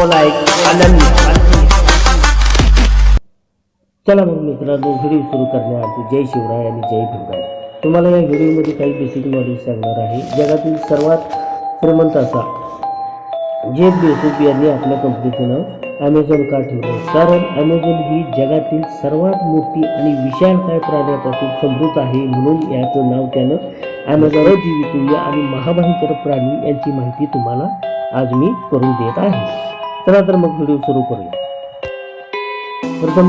No like आनंद चला मग मित्रांनो व्हिडिओ सुरू करण्याआधी जय शिवराय आणि जय भीमराय तुम्हाला या व्हिडिओमध्ये काही बेसिक नॉलेज सांगणार आहे. जगातील सर्वात श्रीमंत असा जेफ बेसुप यांनी आपल्या कंपनीचं नाव ॲमेझॉन का ठेवलं? कारण ॲमेझॉन ही जगातील सर्वात मोठी आणि विशालकाय प्राण्यापासून समृद्ध आहे म्हणून याचं नाव त्यानं ॲमेझॉन जीवितूय आणि महाभयंकर प्राणी यांची माहिती तुम्हाला आज मी करून देत आहे. चला तर मग व्हिडिओ सुरू करूया. प्रथम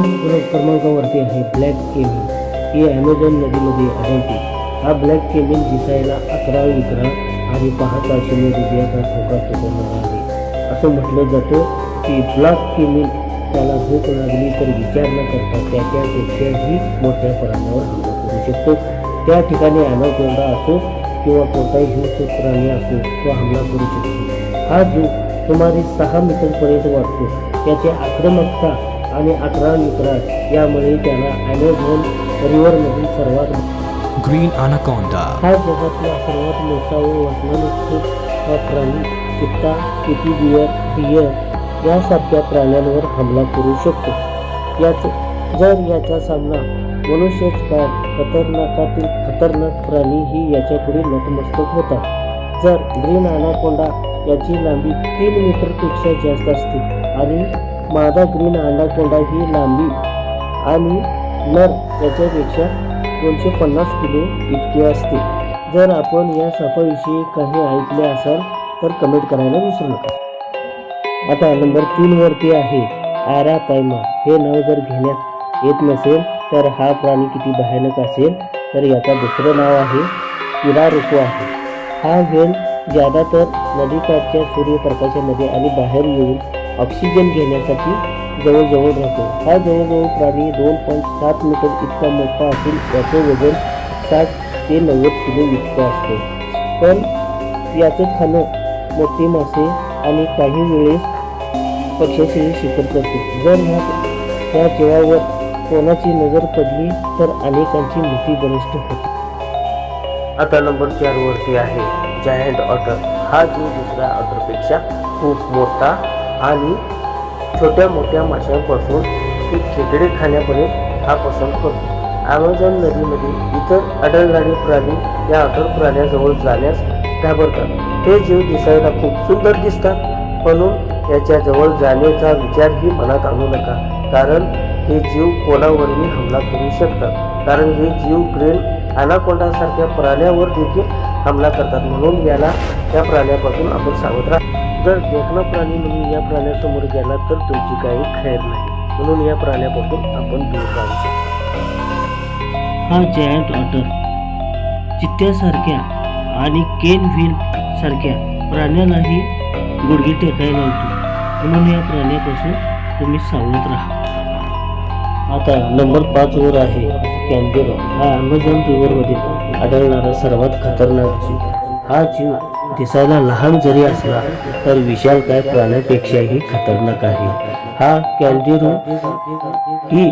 क्रमांकावरती आहे ब्लॅक केमिन ही ॲमेझॉन नदीमध्ये आढळते. हा ब्लॅक केमिन दिसायला अकरा विकरा आणि पाहता शून्य हृदयाचा ठोका चुकवणार आहे. असं म्हटलं जातं की ब्लॅक केमिन त्याला भूक लागली तर विचार न करता त्याच्यापेक्षाही मोठ्या प्राण्यावर हल्ला करू शकतो. त्या ठिकाणी अनाकोंडा असो किंवा कोणताही हिंसक प्राणी असो तो हमला करू शकतो. हा जो सुमारे सहा मीटरपर्यंत वाढतो. त्याची आक्रमकता आणि अकरा विकराट यामुळे त्याला ॲमेझॉन रिव्हरमधील सर्वात Green Anaconda. हा जगातला सर्वात मोठा व हा प्राणी चित्ता किती बियर बियर यासारख्या प्राण्यांवर हमला करू शकतो. याच जर याचा सामना मनुष्यच काय खतरनाकातील खतरनाक प्राणी ही याच्यापुढे नतमस्तक होतात. जर ग्रीन अनाकोंडा याची लांबी तीन मीटरपेक्षा जास्त असते. आणि मादा ग्रीन अंडाकोंडा ही लांबी आणि नर याच्यापेक्षा दोनशे पन्नास किलो इतकी असते. जर आपण या सापाविषयी काही ऐकले असाल तर कमेंट करायला विसरू नका. आता नंबर तीन वरती आहे आरा पायमा हे नाव जर घेण्यात येत नसेल तर हा प्राणी किती भयानक असेल? तर याचा दुसरं नाव आहे किरारुको आहे. हा वेल ज्यादातर नदीकाठच्या सूर्यप्रकाशामध्ये आणि बाहेर येऊन ऑक्सिजन घेण्यासाठी जवळजवळ राहतो. हा जवळजवळ प्राणी दोन पॉईंट सात मीटर इतका मोठा असून त्याचे वजन साठ ते नव्वद किलो इतकं असते. पण याचं खाणं मोठे मासे आणि काही वेळेस पक्ष्याचेही शिकत करते. जर ह्या त्या जीवावर कोणाची नजर पडली तर अनेकांची मृत्यू बलिष्ठ होते. आता नंबर चारवरती आहे. जायंट ऑटर हा जीव दुसऱ्या ऑटरपेक्षा खूप मोठा आणि छोट्या मोठ्या माशांपासून ते खेकडे खाण्यापर्यंत हा पसंत करतो ॲमेझॉन नदीमध्ये इतर आढळणारे प्राणी या ऑटर प्राण्याजवळ जाण्यास घाबरतात. ते जीव दिसायला खूप सुंदर दिसतात म्हणून याच्या जवळ जाण्याचा विचारही मनात आणू नका कारण हे जीव कोणावरही हमला करू शकतात. कारण हे जीव ग्रेन अनाकोंडासारख्या प्राण्यावर देखील हमला करतात. म्हणून याला या प्राण्यापासून आपण सावध राहा. जर देखणा प्राणी म्हणून या प्राण्यासमोर गेला तर तुमची काही खैर नाही. म्हणून या प्राण्यापासून आपण दूर राहू हा जायंट ऑटर चित्त्यासारख्या आणि केन व्हील सारख्या प्राण्यालाही गुडघे टेकायला लावतो. म्हणून या प्राण्यापासून तुम्ही सावध राहा. आता नंबर पाच वर आहे कॅन्बेरा हा अमेझॉन रिव्हरमध्ये आढळणारा सर्वात खतरनाक जीव. हा जीव दिसायला लहान जरी असला तर विशाल काय प्राण्यापेक्षाही खतरनाक आहे. हा कॅन्डेरो ही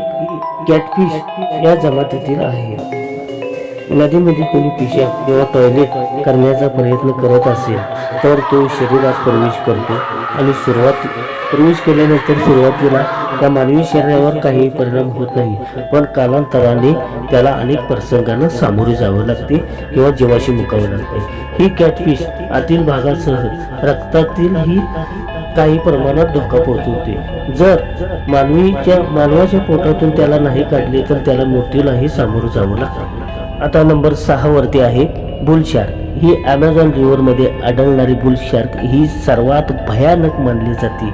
कॅटफिश या जमातीतील आहे. नदीमध्ये कोणी पिशाब किंवा टॉयलेट करण्याचा प्रयत्न करत असेल तर तो शरीरात प्रवेश करतो. आणि सुरुवात प्रवेश केल्यानंतर सुरुवातीला त्या मानवी शरीरावर काही परिणाम होत नाही पण कालांतराने त्याला अनेक प्रसंगांना सामोरे जावं लागते किंवा जीवाशी मुकावं लागते. ही कॅटफिश आतील भागासह रक्तातील ही काही प्रमाणात धोका पोहोचवते. जर मानवीच्या मानवाच्या पोटातून त्याला नाही काढले तर त्याला मृत्यूलाही सामोरं जावं लागतं. आता नंबर सहावरती आहे बुलशार्क ही ॲमेझॉन रिव्हरमध्ये आढळणारी बुलशार्क ही सर्वात भयानक मानली जाते.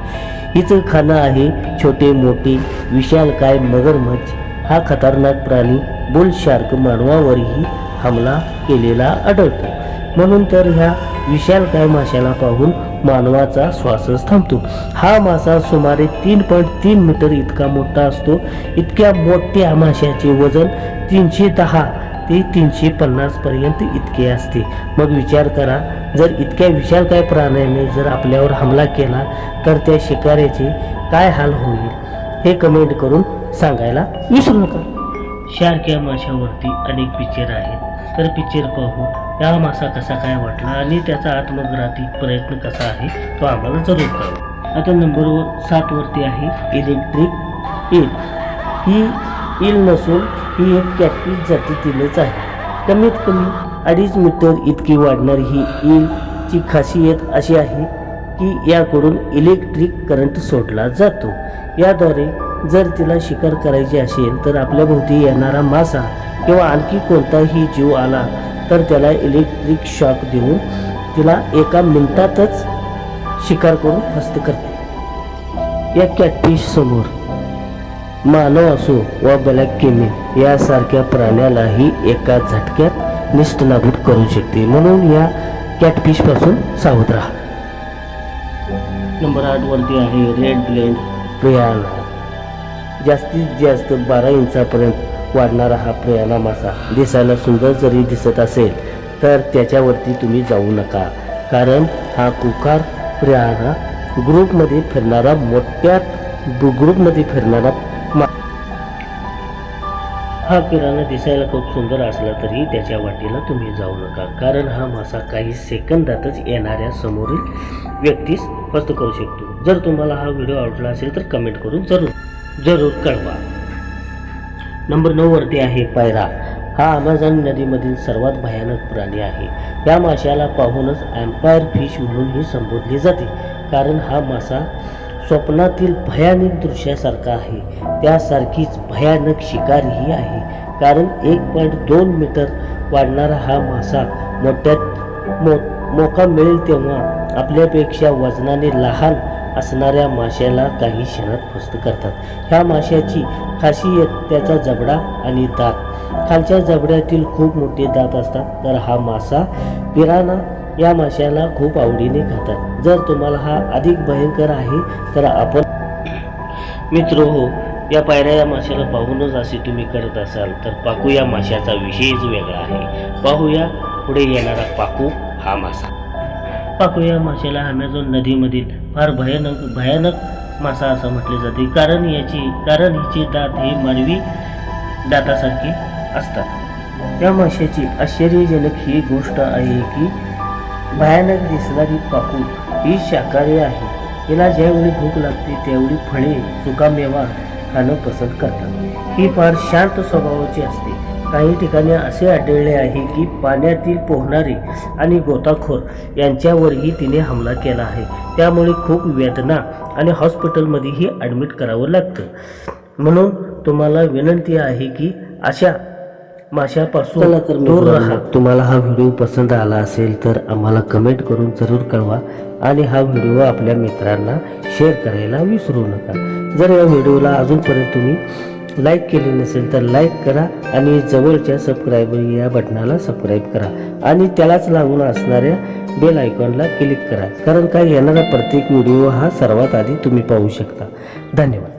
हिचं खाणं आहे छोटे मोठे विशालकाय मगरमच्छ. हा खतरनाक प्राणी बुलशार्क मानवावरही हमला केलेला आढळतो. म्हणून तर ह्या विशालकाय माशाला पाहून मानवाचा श्वासच थांबतो. हा मासा सुमारे तीन पॉईंट तीन मीटर इतका मोठा असतो. इतक्या मोठ्या माशाचे वजन तीनशे दहा ते तीनशे पन्नास पर्यंत इतके असते. मग विचार करा जर इतक्या विशालकाय प्राण्याने जर आपल्यावर हमला केला तर त्या शिकाऱ्याचे काय हाल होईल? हे कमेंट करून सांगायला विसरू नका. शार्क या माशावरती अनेक पिक्चर आहेत. तर पिक्चर पाहू या मासा कसा काय वाटला आणि त्याचा आत्मग्राती प्रयत्न कसा आहे तो आम्हाला जरूर कळवा. आता नंबर सातवरती आहे इलेक्ट्रिक ईल ही ईल नसून ही एक कॅटपीस जातीतीलच आहे. कमीत कमी अडीच मीटर इतकी वाढणारी ही ईलची खासियत अशी आहे की याकडून इलेक्ट्रिक करंट सोडला जातो. याद्वारे जर तिला शिकार करायची असेल तर आपल्या भोवती येणारा मासा किंवा आणखी कोणताही जीव आला तर त्याला इलेक्ट्रिक शॉक देऊन तिला एका मिनिटातच शिकार करून फस्त करते. या कॅटफिश समोर मानव असो वा ब्लॅक केमिन यासारख्या प्राण्यालाही एका झटक्यात निष्ठनाभूत करू शकते. म्हणून या कॅटफिशपासून सावध राहा. नंबर आठ वरती आहे रेड ब्लेंड प्रियाना जास्तीत जास्त बारा इंचापर्यंत वाढणारा हा प्रियाना मासा. दिसायला सुंदर जरी दिसत असेल तर त्याच्यावरती तुम्ही जाऊ नका. कारण हा कुकार प्रियाना ग्रुपमध्ये फिरणारा मोठ्या ग्रुपमध्ये फिरणारा हा किराणा दिसायला खूप सुंदर असला तरी त्याच्या वाटेला तुम्ही जाऊ नका. कारण हा मासा काही सेकंदातच येणाऱ्या समोरील व्यक्तीस फस्त करू शकतो. जर तुम्हाला हा व्हिडिओ आवडला असेल तर कमेंट करून जरूर जरूर कळवा. नंबर नऊवरती आहे पायरा. हा अमेझॉन नदीमधील सर्वात भयानक प्राणी आहे. या माशाला पाहूनच एम्पायर फिश म्हणूनही संबोधली जाते. कारण हा मासा स्वप्नातील भयानक दृश्यासारखा आहे. त्यासारखीच भयानक शिकारीही आहे. कारण एक पॉईंट दोन मीटर वाढणारा हा मासा मोठ्यात मो मोका मिळेल तेव्हा आपल्यापेक्षा वजनाने लहान असणाऱ्या माशाला काही क्षणात फस्त करतात. ह्या माशाची खासियत त्याचा जबडा आणि दात. खालच्या जबड्यातील खूप मोठे दात असतात. तर हा मासा पिराना या माशाला खूप आवडीने खातात. जर तुम्हाला हा अधिक भयंकर आहे तर आपण मित्र हो या पायऱ्या या माशाला पाहूनच असे तुम्ही करत असाल तर पाकू या माशाचा विषयच वेगळा आहे. पाहूया पुढे येणारा पाकू हा मासा. पाकू या माशाला अमेझॉन नदीमधील फार भयानक भयानक मासा असं म्हटले जाते. कारण याची कारण हिचे दात हे मानवी दातासारखे असतात. या माशाची आश्चर्यजनक ही गोष्ट आहे की भयानक दिसणारी पाकूट ही शाकाहारी आहे. हिला ज्यावेळी भूक लागते त्यावेळी फळे सुकामेवा खाणं पसंत करतात. ही फार शांत स्वभावाची असते. काही ठिकाणी असे आढळले आहे की पाण्यातील पोहणारे आणि गोताखोर यांच्यावरही तिने हमला केला आहे. त्यामुळे खूप वेदना आणि हॉस्पिटलमध्येही ॲडमिट करावं लागतं. म्हणून तुम्हाला विनंती आहे की अशा माशापासून दूर राहा. तुम्हाला हा व्हिडिओ पसंत आला असेल तर आम्हाला कमेंट करून जरूर कळवा आणि हा व्हिडिओ आपल्या मित्रांना शेअर करायला विसरू नका. जर या व्हिडिओला अजूनपर्यंत तुम्ही लाईक केले नसेल तर लाईक करा आणि जवळच्या सबस्क्राईबर या बटनाला सबस्क्राईब करा आणि त्यालाच लागून असणाऱ्या बेल आयकॉनला क्लिक करा. कारण काय येणारा प्रत्येक व्हिडिओ हा सर्वात आधी तुम्ही पाहू शकता. धन्यवाद.